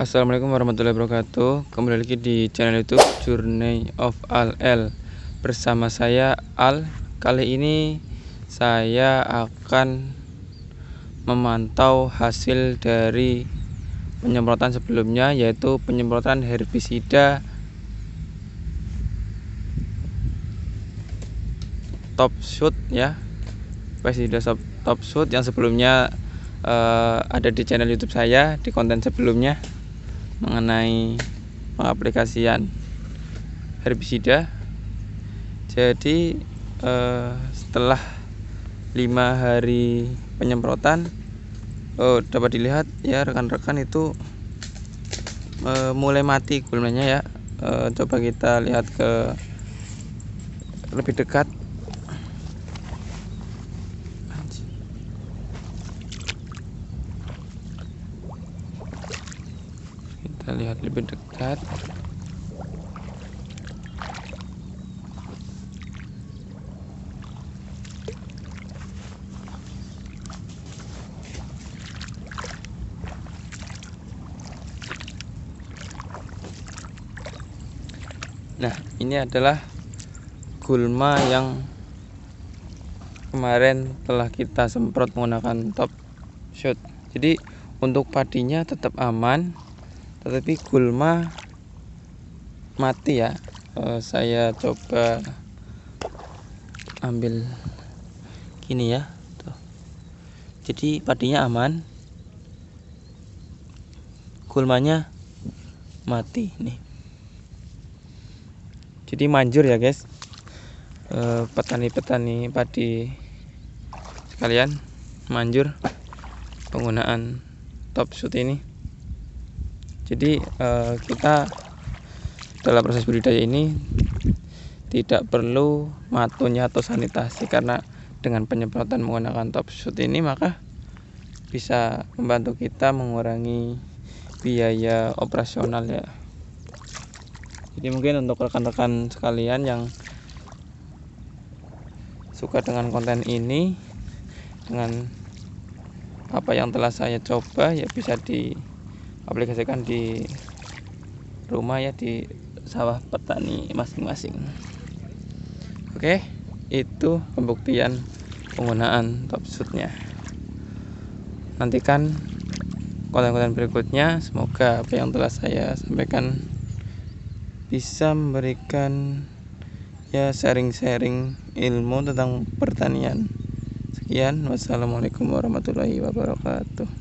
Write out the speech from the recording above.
Assalamualaikum warahmatullahi wabarakatuh. Kembali lagi di channel youtube Journey of Al L Bersama saya Al. Kali ini saya akan memantau hasil dari penyemprotan sebelumnya Yaitu penyemprotan herbisida Top Shoot ya. Pestisida Top Shoot yang sebelumnya uh, ada di channel YouTube saya di konten sebelumnya mengenai pengaplikasian herbisida. Jadi eh, setelah lima hari penyemprotan oh, dapat dilihat ya rekan-rekan itu eh, mulai mati gulmanya ya. Eh, coba kita lihat ke lebih dekat kita lihat lebih dekat Nah, ini adalah gulma yang kemarin telah kita semprot menggunakan top shot. Jadi untuk padinya tetap aman, tetapi gulma mati ya. E, saya coba ambil gini ya tuh. jadi padinya aman. Gulmanya mati nih. Jadi manjur ya guys. Eh, petani-petani padi sekalian manjur penggunaan top shoot ini jadi uh, kita dalam proses budidaya ini tidak perlu matunya atau sanitasi karena dengan penyemprotan menggunakan top shoot ini maka bisa membantu kita mengurangi biaya operasional ya. Jadi mungkin untuk rekan-rekan sekalian yang suka dengan konten ini dengan apa yang telah saya coba ya bisa di aplikasikan di rumah ya di sawah petani masing-masing. Oke itu pembuktian penggunaan top shootnya nantikan konten-konten berikutnya. Semoga apa yang telah saya sampaikan bisa memberikan ya sharing-sharing ilmu tentang pertanian. Sekian. Wassalamualaikum warahmatullahi wabarakatuh